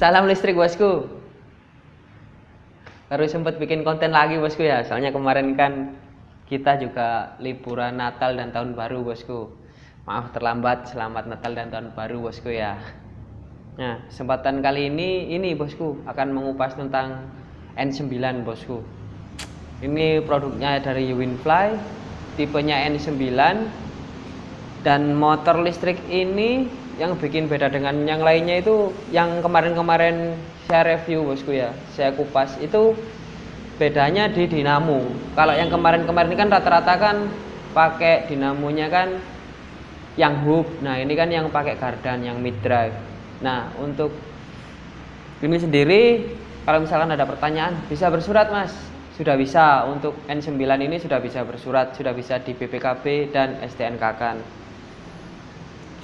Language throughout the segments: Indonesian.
Salam listrik bosku. Baru sempat bikin konten lagi bosku ya. Soalnya kemarin kan kita juga liburan Natal dan Tahun Baru bosku. Maaf terlambat. Selamat Natal dan Tahun Baru bosku ya. Nah, kesempatan kali ini ini bosku akan mengupas tentang N9 bosku. Ini produknya dari Winfly, tipenya N9 dan motor listrik ini yang bikin beda dengan yang lainnya itu yang kemarin-kemarin saya review bosku ya saya kupas itu bedanya di dinamo. Kalau yang kemarin-kemarin kan rata-rata kan pakai dinamonya kan yang hub nah ini kan yang pakai gardan yang mid drive. Nah untuk ini sendiri kalau misalkan ada pertanyaan bisa bersurat mas. Sudah bisa untuk N9 ini sudah bisa bersurat sudah bisa di BPKB dan STNK kan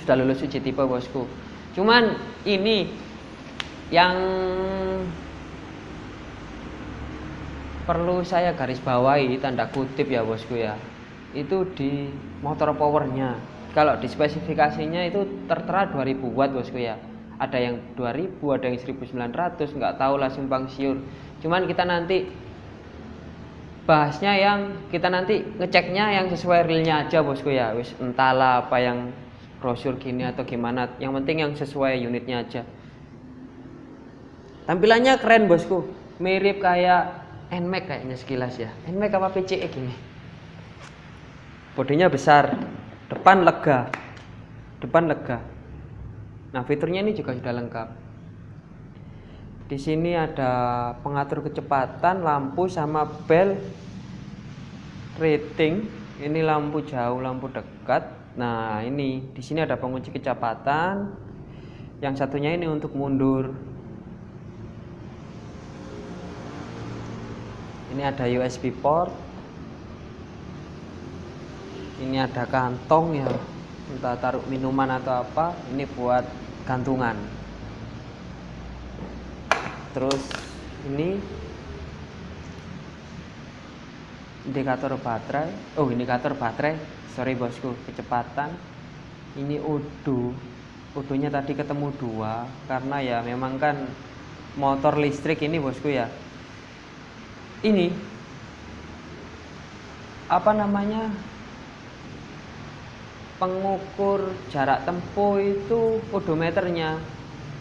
sudah lulus uji tipe bosku. Cuman ini yang perlu saya garis bawahi tanda kutip ya bosku ya. Itu di motor powernya. Kalau di spesifikasinya itu tertera 2000 watt bosku ya. Ada yang 2000 ada yang 1900 nggak tahu lah simpang siur. Cuman kita nanti bahasnya yang kita nanti ngeceknya yang sesuai realnya aja bosku ya. Wis entahlah apa yang brosur gini atau gimana yang penting yang sesuai unitnya aja. Tampilannya keren bosku. Mirip kayak NMAX kayaknya sekilas ya. NMAX apa PCE gini. Bodinya besar depan lega depan lega. Nah fiturnya ini juga sudah lengkap. Di sini ada pengatur kecepatan lampu sama bel rating. Ini lampu jauh lampu dekat Nah, ini di sini ada pengunci kecepatan. Yang satunya ini untuk mundur. Ini ada USB port. Ini ada kantong ya, entah taruh minuman atau apa. Ini buat gantungan. Terus ini indikator baterai. Oh, indikator baterai. Sorry bosku. Kecepatan. Ini udu udunya tadi ketemu dua. Karena ya memang kan motor listrik ini bosku ya. Ini. Apa namanya? Pengukur jarak tempuh itu odometernya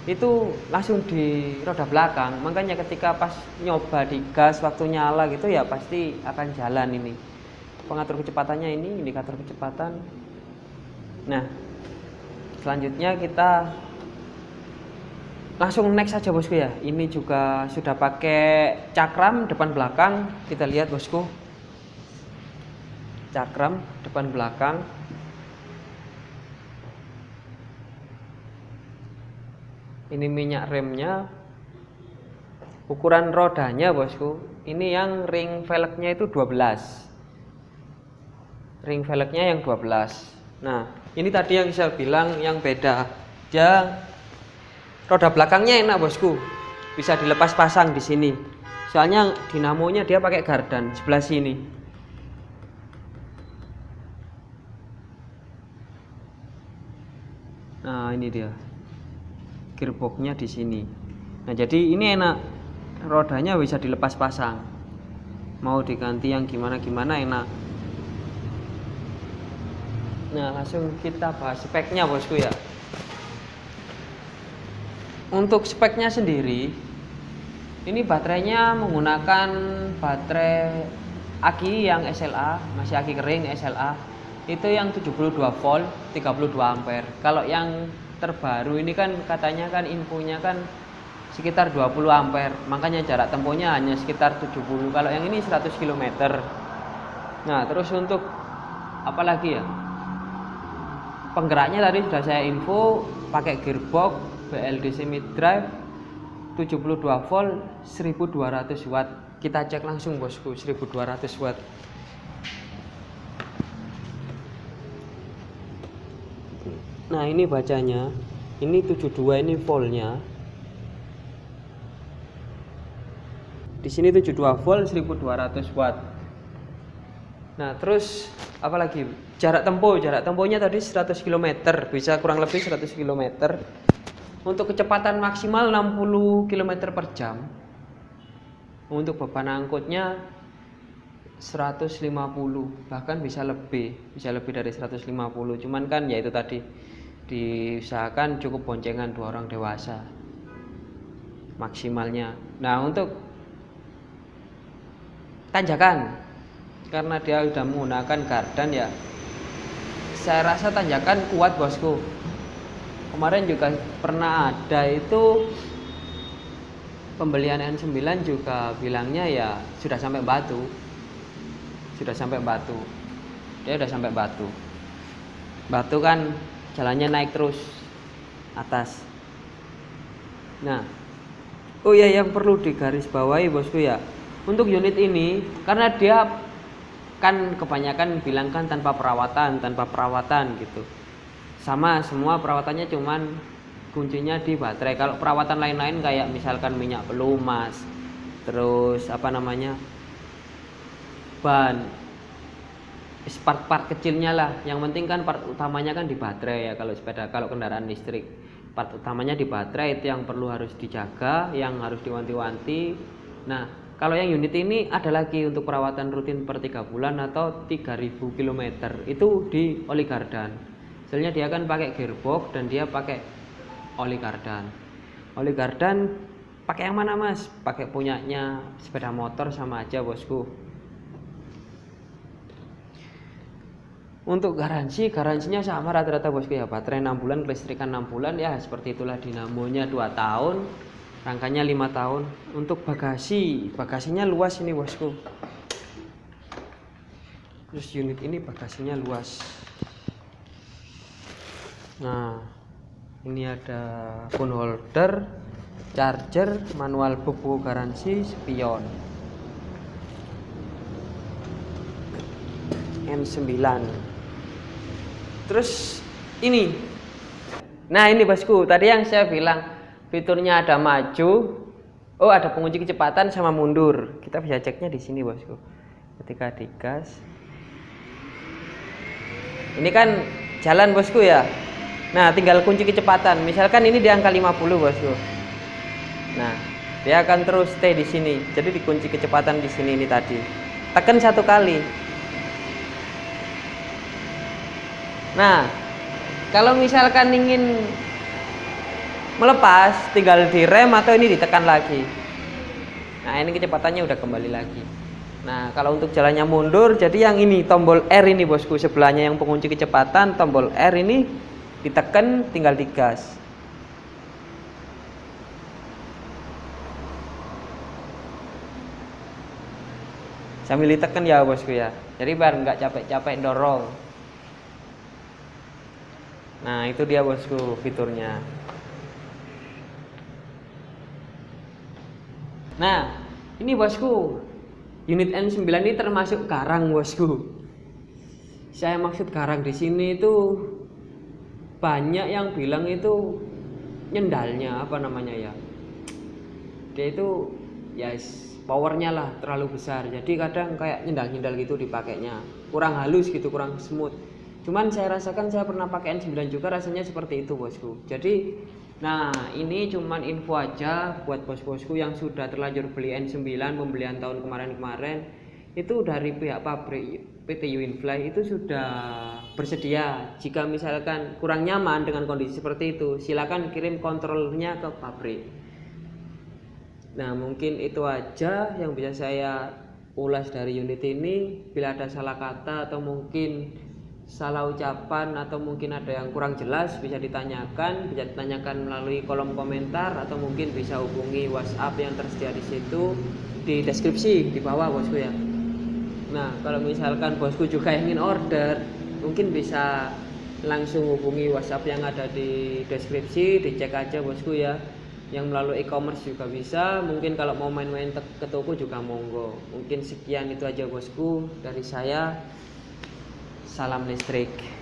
itu langsung di roda belakang. Makanya ketika pas nyoba di gas waktu nyala gitu ya pasti akan jalan ini. Pengatur kecepatannya ini indikator kecepatan. Nah selanjutnya kita langsung next saja bosku ya. Ini juga sudah pakai cakram depan belakang. Kita lihat bosku. Cakram depan belakang ini minyak remnya. Ukuran rodanya bosku ini yang ring velgnya itu 12 ring velgnya yang 12 nah ini tadi yang saya bilang yang beda dia roda belakangnya enak bosku. Bisa dilepas pasang di sini. Soalnya dinamonya dia pakai gardan sebelah sini. Nah ini dia gearboxnya di sini. Nah jadi ini enak. Rodanya bisa dilepas pasang mau diganti yang gimana gimana enak. Nah langsung kita bahas speknya bosku ya. Untuk speknya sendiri Ini baterainya menggunakan baterai aki yang SLA Masih aki kering SLA Itu yang 72 volt 32 ampere. Kalau yang terbaru. Ini kan katanya kan infonya kan sekitar 20 ampere. Makanya jarak tempuhnya hanya sekitar 70 kalau yang ini 100 km nah terus untuk apa lagi ya? Penggeraknya tadi sudah saya info pakai gearbox BLDC mid drive 72 volt 1200 watt. Kita cek langsung bosku 1200 watt nah ini bacanya. Ini 72 ini voltnya. Di sini 72 volt 1200 watt. Nah terus apalagi jarak tempuh. Jarak tempuhnya tadi 100 km bisa kurang lebih 100 km untuk kecepatan maksimal 60 km per jam. Untuk beban angkutnya 150 bahkan bisa lebih. Bisa lebih dari 150 cuman kan ya itu tadi diusahakan cukup boncengan dua orang dewasa. Maksimalnya. Nah untuk tanjakan karena dia sudah menggunakan gardan ya saya rasa tanjakan kuat bosku. Kemarin juga pernah ada itu pembelian N9 juga bilangnya ya sudah sampai batu. Sudah sampai batu. Dia sudah sampai batu. Batu kan jalannya naik terus atas. Nah oh ya yang perlu digarisbawahi bosku ya untuk unit ini karena dia kan kebanyakan bilang kan tanpa perawatan tanpa perawatan gitu. Sama semua perawatannya cuman kuncinya di baterai. Kalau perawatan lain-lain kayak misalkan minyak pelumas terus apa namanya ban part-part kecilnya lah yang penting kan part utamanya kan di baterai ya kalau sepeda kalau kendaraan listrik part utamanya di baterai itu yang perlu harus dijaga yang harus diwanti-wanti nah kalau yang unit ini ada lagi untuk perawatan rutin per tiga bulan atau 3000 km itu di oli gardan Soalnya dia kan pakai gearbox dan dia pakai oli kardan. Oli pakai yang mana mas? Pakai punyanya sepeda motor sama aja bosku. Untuk garansi, garansinya sama rata-rata bosku ya Baterai 6 bulan, kelistrikan 6 bulan ya Seperti itulah dinamonya 2 tahun Rangkanya 5 tahun. Untuk bagasi, bagasinya luas ini bosku. Terus unit ini bagasinya luas. Nah ini ada phone holder charger manual buku garansi spion. N9 terus ini nah ini bosku tadi yang saya bilang fiturnya ada maju oh ada pengunci kecepatan sama mundur kita bisa ceknya di sini bosku ketika digas ini kan jalan bosku ya Nah, tinggal kunci kecepatan. Misalkan ini di angka 50, Bosku. Nah, dia akan terus stay di sini. Jadi dikunci kecepatan di sini ini tadi. Tekan satu kali. Nah, kalau misalkan ingin melepas, tinggal direm atau ini ditekan lagi. Nah, ini kecepatannya udah kembali lagi. Nah, kalau untuk jalannya mundur, jadi yang ini tombol R ini bosku, sebelahnya yang pengunci kecepatan, tombol R ini ditekan tinggal digas sambil ditekan ya bosku ya jadi biar nggak capek-capek dorong nah itu dia bosku fiturnya. Nah ini bosku unit N9 ini termasuk garang bosku. Saya maksud garang di sini itu banyak yang bilang itu nyendalnya apa namanya ya? Dia itu ya powernya lah terlalu besar. Jadi kadang kayak nyendal-nyendal gitu dipakainya. Kurang halus gitu kurang smooth cuman saya rasakan saya pernah pakai N9 juga rasanya seperti itu bosku. Jadi nah ini cuman info aja buat bos-bosku yang sudah terlanjur beli N9 pembelian tahun kemarin-kemarin. Itu dari pihak pabrik PT Uinfly itu sudah bersedia. Jika misalkan kurang nyaman dengan kondisi seperti itu silakan kirim kontrolnya ke pabrik. Nah mungkin itu aja yang bisa saya ulas dari unit ini. Bila ada salah kata atau mungkin salah ucapan atau mungkin ada yang kurang jelas bisa ditanyakan bisa ditanyakan melalui kolom komentar atau mungkin bisa hubungi WhatsApp yang tersedia di situ di deskripsi di bawah bosku ya Nah, kalau misalkan bosku juga ingin order, mungkin bisa langsung hubungi WhatsApp yang ada di deskripsi, dicek aja bosku ya. Yang melalui e-commerce juga bisa. Mungkin kalau mau main-main ke toko juga monggo. Mungkin sekian itu aja bosku dari saya. Salam listrik.